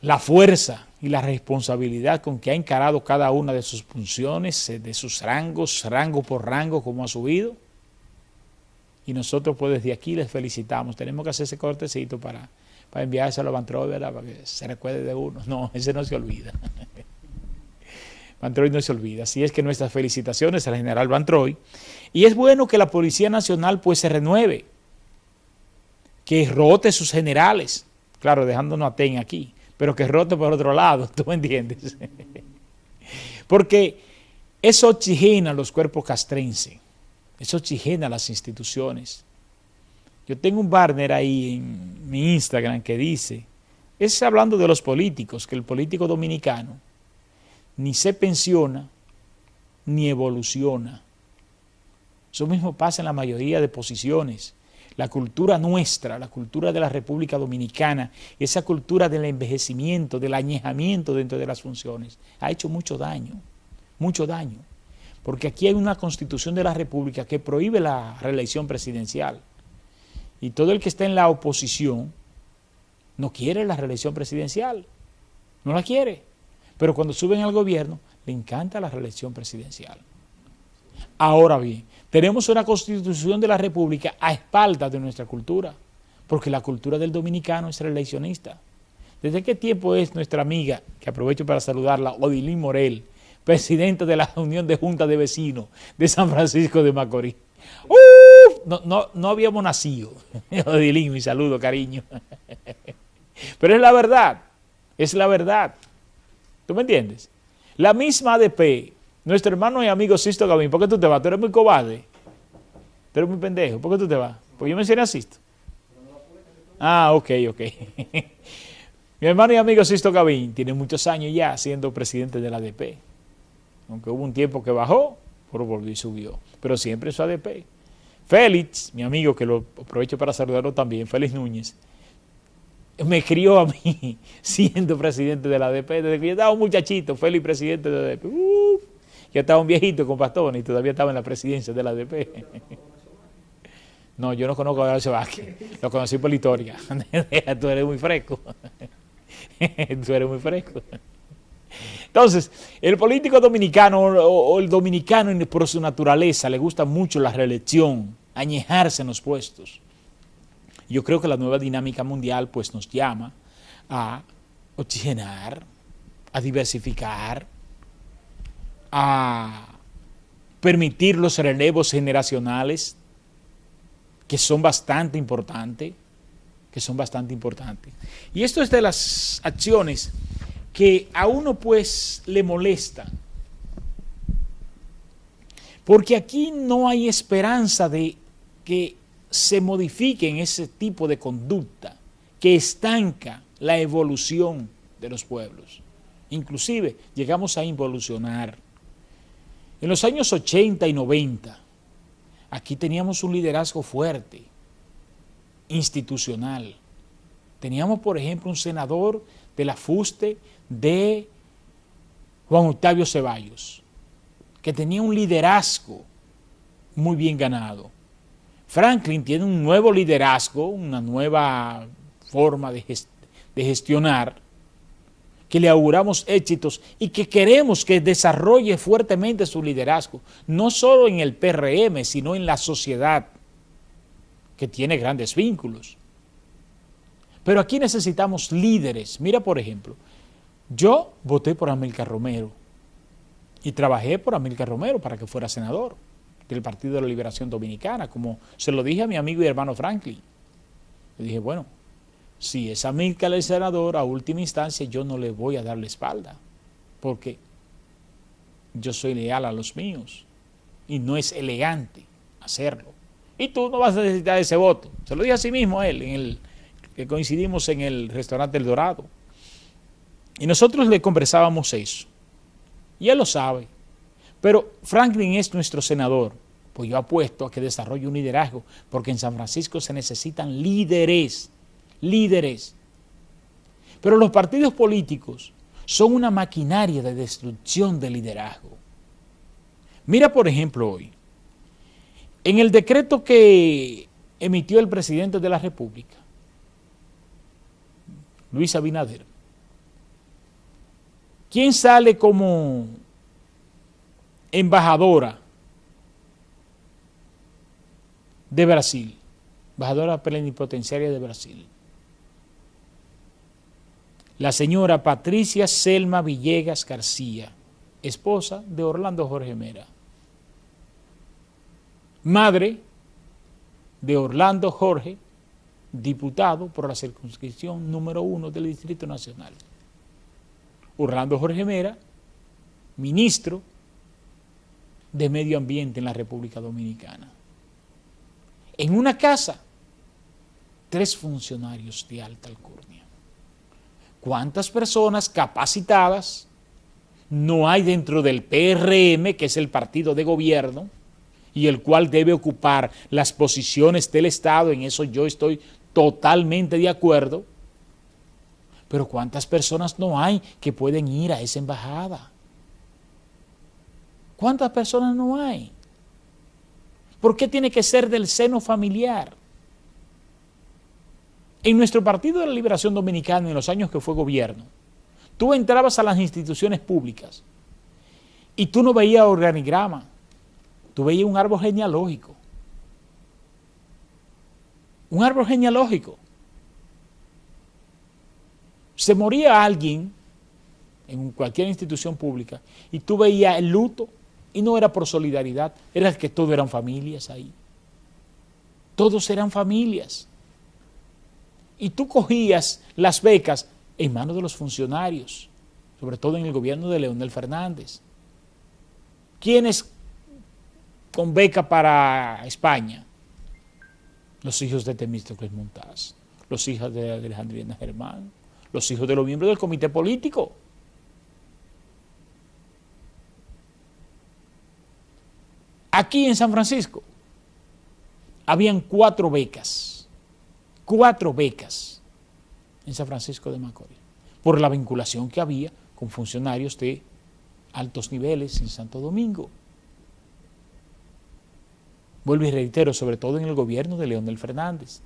la fuerza y la responsabilidad con que ha encarado cada una de sus funciones, eh, de sus rangos, rango por rango, como ha subido. Y nosotros pues desde aquí les felicitamos. Tenemos que hacer ese cortecito para, para enviárselo a ¿verdad? Para que se recuerde de uno. No, ese no se olvida. Bantroy no se olvida. Así es que nuestras felicitaciones al general Bantroy. Y es bueno que la Policía Nacional pues se renueve, que rote sus generales, claro, dejándonos a TEN aquí, pero que rote por otro lado, ¿tú me entiendes? Porque eso oxigena los cuerpos castrenses, eso oxigena las instituciones. Yo tengo un partner ahí en mi Instagram que dice, es hablando de los políticos, que el político dominicano ni se pensiona, ni evoluciona. Eso mismo pasa en la mayoría de posiciones. La cultura nuestra, la cultura de la República Dominicana, esa cultura del envejecimiento, del añejamiento dentro de las funciones, ha hecho mucho daño, mucho daño. Porque aquí hay una constitución de la República que prohíbe la reelección presidencial. Y todo el que está en la oposición no quiere la reelección presidencial, no la quiere. Pero cuando suben al gobierno, le encanta la reelección presidencial. Ahora bien, tenemos una constitución de la república a espaldas de nuestra cultura, porque la cultura del dominicano es reeleccionista. ¿Desde qué tiempo es nuestra amiga, que aprovecho para saludarla, Odilín Morel, presidenta de la Unión de Junta de Vecinos de San Francisco de Macorís? ¡Uf! No, no, no habíamos nacido. Odilín, mi saludo, cariño. Pero es la verdad, es la verdad. ¿Tú me entiendes? La misma ADP, nuestro hermano y amigo Sisto Gavín, ¿por qué tú te vas? Tú eres muy cobarde. Tú eres muy pendejo. ¿Por qué tú te vas? Pues yo mencioné a Sisto. Ah, ok, ok. Mi hermano y amigo Sisto Gavín tiene muchos años ya siendo presidente de la ADP. Aunque hubo un tiempo que bajó, pero volvió y subió. Pero siempre es su ADP. Félix, mi amigo, que lo aprovecho para saludarlo también, Félix Núñez, me crió a mí siendo presidente de la ADP, desde que yo estaba un muchachito, feliz presidente de la ADP. yo estaba un viejito con bastones y todavía estaba en la presidencia de la ADP. No, yo no conozco a Horacio Vázquez, lo conocí por la historia. Tú eres muy fresco. Tú eres muy fresco. Entonces, el político dominicano o el dominicano por su naturaleza le gusta mucho la reelección, añejarse en los puestos. Yo creo que la nueva dinámica mundial pues nos llama a oxigenar, a diversificar, a permitir los relevos generacionales que son bastante importantes, que son bastante importantes. Y esto es de las acciones que a uno pues le molestan, porque aquí no hay esperanza de que se modifique en ese tipo de conducta que estanca la evolución de los pueblos. Inclusive llegamos a involucionar. En los años 80 y 90, aquí teníamos un liderazgo fuerte, institucional. Teníamos, por ejemplo, un senador de la FUSTE de Juan Octavio Ceballos, que tenía un liderazgo muy bien ganado. Franklin tiene un nuevo liderazgo, una nueva forma de, gestionar, que le auguramos éxitos y que queremos que desarrolle fuertemente su liderazgo, no solo en el PRM, sino en la sociedad, que tiene grandes vínculos. Pero aquí necesitamos líderes. Mira, por ejemplo, yo voté por Amílcar Romero y trabajé por Amílcar Romero para que fuera senador del Partido de la Liberación Dominicana, como se lo dije a mi amigo y hermano Franklin. Le dije, bueno, si es Amílcar el senador, a última instancia yo no le voy a dar la espalda, porque yo soy leal a los míos y no es elegante hacerlo. Y tú no vas a necesitar ese voto. Se lo dije a sí mismo a él, en el, que coincidimos en el restaurante El Dorado. Y nosotros le conversábamos eso. Y él lo sabe. Pero Franklin es nuestro senador, pues yo apuesto a que desarrolle un liderazgo, porque en San Francisco se necesitan líderes, líderes. Pero los partidos políticos son una maquinaria de destrucción de liderazgo. Mira, por ejemplo, hoy, en el decreto que emitió el presidente de la República, Luis Abinader, ¿Quién sale como embajadora de Brasil? Embajadora plenipotenciaria de Brasil. La señora Patricia Selma Villegas García, esposa de Orlando Jorge Mera. Madre de Orlando Jorge, diputado por la circunscripción número uno del Distrito Nacional. Orlando Jorge Mera, ministro de Medio Ambiente en la República Dominicana. En una casa, tres funcionarios de alta alcurnia. ¿Cuántas personas capacitadas no hay dentro del PRM, que es el partido de gobierno, y el cual debe ocupar las posiciones del Estado? En eso yo estoy totalmente de acuerdo, pero ¿cuántas personas no hay que pueden ir a esa embajada? ¿Cuántas personas no hay? ¿Por qué tiene que ser del seno familiar? En nuestro Partido de la Liberación Dominicana, en los años que fue gobierno, tú entrabas a las instituciones públicas y tú no veías organigrama, tú veías un árbol genealógico. Un árbol genealógico se moría alguien en cualquier institución pública y tú veías el luto y no era por solidaridad, era que todos eran familias ahí. Todos eran familias. Y tú cogías las becas en manos de los funcionarios, sobre todo en el gobierno de Leonel Fernández. ¿Quiénes con beca para España? Los hijos de Temístocles Montaz, los hijos de Alejandrina Germán, los hijos de los miembros del comité político. Aquí en San Francisco habían cuatro becas, cuatro becas en San Francisco de Macorís, por la vinculación que había con funcionarios de altos niveles en Santo Domingo. Vuelvo y reitero, sobre todo en el gobierno de Leonel Fernández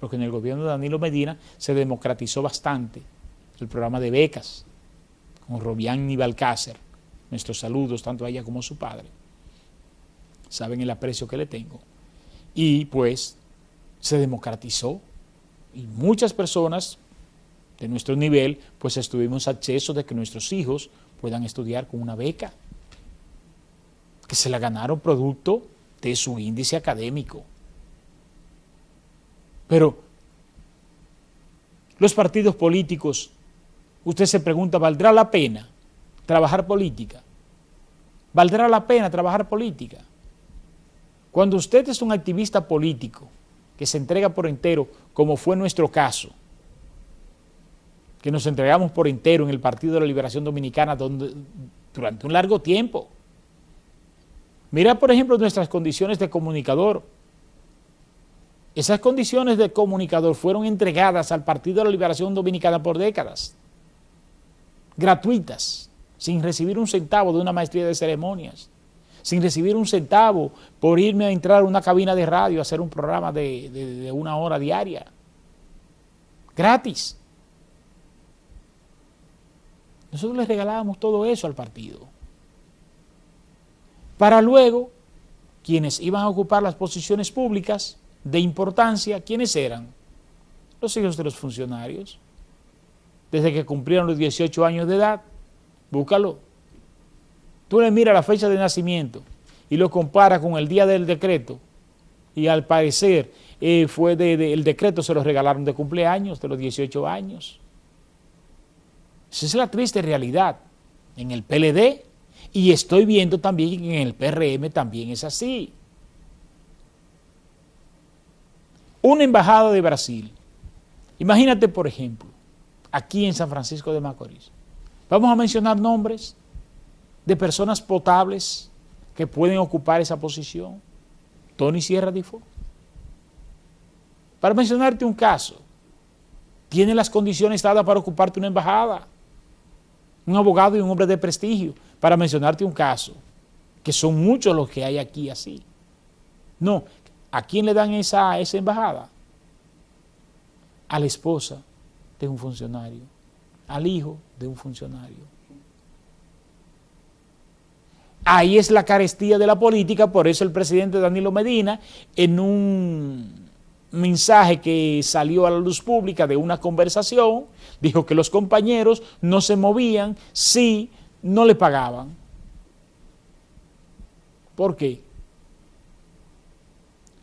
porque en el gobierno de Danilo Medina se democratizó bastante el programa de becas con Robián y Balcácer. Nuestros saludos tanto a ella como a su padre. Saben el aprecio que le tengo. Y pues se democratizó y muchas personas de nuestro nivel pues estuvimos acceso de que nuestros hijos puedan estudiar con una beca que se la ganaron producto de su índice académico. Pero los partidos políticos, usted se pregunta, ¿valdrá la pena trabajar política? ¿Valdrá la pena trabajar política? Cuando usted es un activista político que se entrega por entero, como fue nuestro caso, que nos entregamos por entero en el Partido de la Liberación Dominicana donde, durante un largo tiempo. Mira, por ejemplo, nuestras condiciones de comunicador, esas condiciones de comunicador fueron entregadas al Partido de la Liberación Dominicana por décadas, gratuitas, sin recibir un centavo de una maestría de ceremonias, sin recibir un centavo por irme a entrar a una cabina de radio a hacer un programa de, una hora diaria, gratis. Nosotros les regalábamos todo eso al partido. Para luego, quienes iban a ocupar las posiciones públicas, de importancia, ¿quiénes eran? Los hijos de los funcionarios. Desde que cumplieron los 18 años de edad, búscalo. Tú le miras la fecha de nacimiento y lo comparas con el día del decreto y al parecer eh, fue de, el decreto se lo regalaron de cumpleaños, de los 18 años. Esa es la triste realidad. En el PLD y estoy viendo también que en el PRM también es así. una embajada de Brasil. Imagínate, por ejemplo, aquí en San Francisco de Macorís. Vamos a mencionar nombres de personas potables que pueden ocupar esa posición. Tony Sierra Difo. Para mencionarte un caso, tiene las condiciones dadas para ocuparte una embajada. Un abogado y un hombre de prestigio, para mencionarte un caso, que son muchos los que hay aquí así. No, ¿A quién le dan esa, esa embajada? A la esposa de un funcionario, al hijo de un funcionario. Ahí es la carestía de la política, por eso el presidente Danilo Medina, en un mensaje que salió a la luz pública de una conversación, dijo que los compañeros no se movían si no le pagaban. ¿Por qué?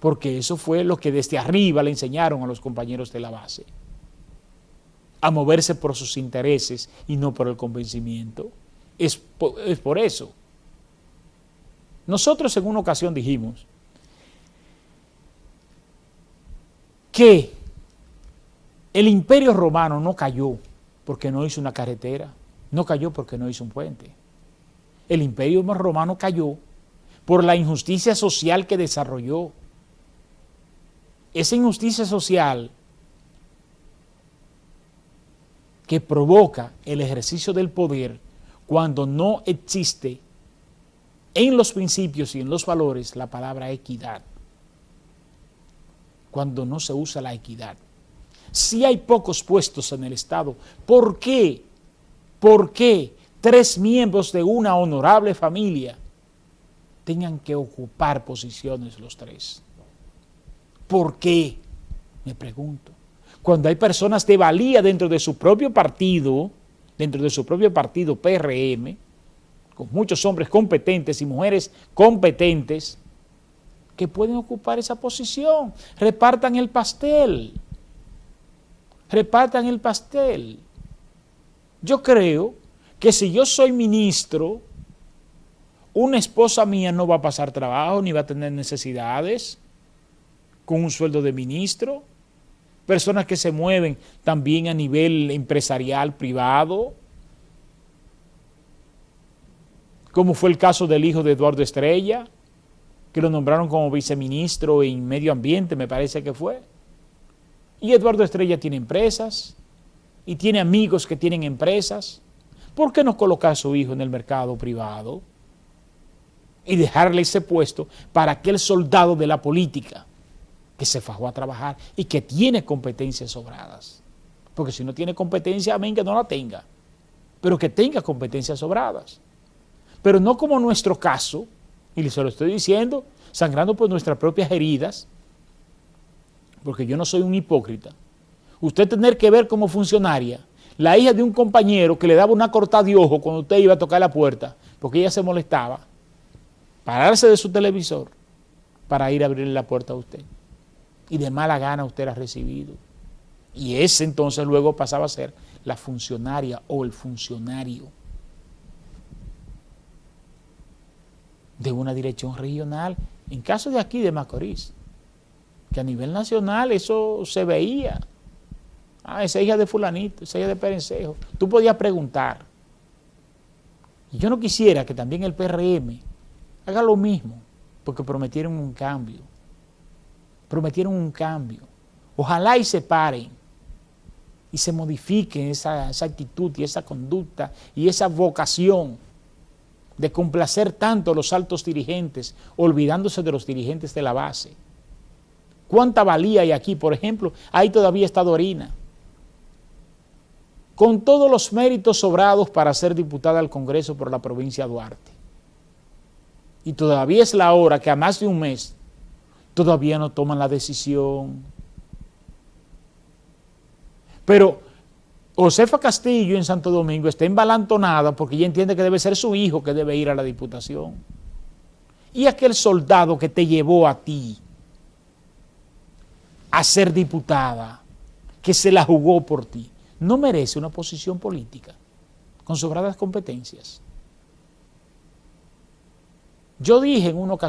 Porque eso fue lo que desde arriba le enseñaron a los compañeros de la base, a moverse por sus intereses y no por el convencimiento. Es por, es por eso. Nosotros en una ocasión dijimos que el imperio romano no cayó porque no hizo una carretera, no cayó porque no hizo un puente. El imperio romano cayó por la injusticia social que desarrolló. Esa injusticia social que provoca el ejercicio del poder cuando no existe en los principios y en los valores la palabra equidad. Cuando no se usa la equidad. Si hay pocos puestos en el Estado, ¿por qué? ¿Por qué tres miembros de una honorable familia tengan que ocupar posiciones los tres? ¿Por qué? Me pregunto. Cuando hay personas de valía dentro de su propio partido, dentro de su propio partido PRM, con muchos hombres competentes y mujeres competentes que pueden ocupar esa posición. Repartan el pastel. Repartan el pastel. Yo creo que si yo soy ministro, una esposa mía no va a pasar trabajo ni va a tener necesidades con un sueldo de ministro. Personas que se mueven también a nivel empresarial, privado, como fue el caso del hijo de Eduardo Estrella, que lo nombraron como viceministro en medio ambiente, me parece que fue. Y Eduardo Estrella tiene empresas y tiene amigos que tienen empresas. ¿Por qué no colocar a su hijo en el mercado privado y dejarle ese puesto para aquel soldado de la política que se fajó a trabajar y que tiene competencias sobradas? Porque si no tiene competencia, amén que no la tenga, pero que tenga competencias sobradas pero no como nuestro caso, y se lo estoy diciendo, sangrando por nuestras propias heridas, porque yo no soy un hipócrita. Usted tener que ver como funcionaria la hija de un compañero que le daba una cortada de ojo cuando usted iba a tocar la puerta, porque ella se molestaba, pararse de su televisor para ir a abrirle la puerta a usted. Y de mala gana usted la ha recibido. Y ese entonces luego pasaba a ser la funcionaria o el funcionario. De una dirección regional, en caso de aquí de Macorís, que a nivel nacional eso se veía. Ah, esa hija de fulanito, esa hija de Perencejo. Tú podías preguntar. Y yo no quisiera que también el PRM haga lo mismo, porque prometieron un cambio. Prometieron un cambio. Ojalá y se paren y se modifiquen esa, esa actitud y esa conducta y esa vocación de complacer tanto a los altos dirigentes, olvidándose de los dirigentes de la base. ¿Cuánta valía hay aquí? Por ejemplo, ahí todavía está Dorina, con todos los méritos sobrados para ser diputada al Congreso por la provincia de Duarte. Y todavía es la hora que a más de un mes todavía no toman la decisión. Pero Josefa Castillo en Santo Domingo está embalantonada porque ella entiende que debe ser su hijo que debe ir a la diputación. Y aquel soldado que te llevó a ti a ser diputada, que se la jugó por ti, no merece una posición política con sobradas competencias. Yo dije en una ocasión,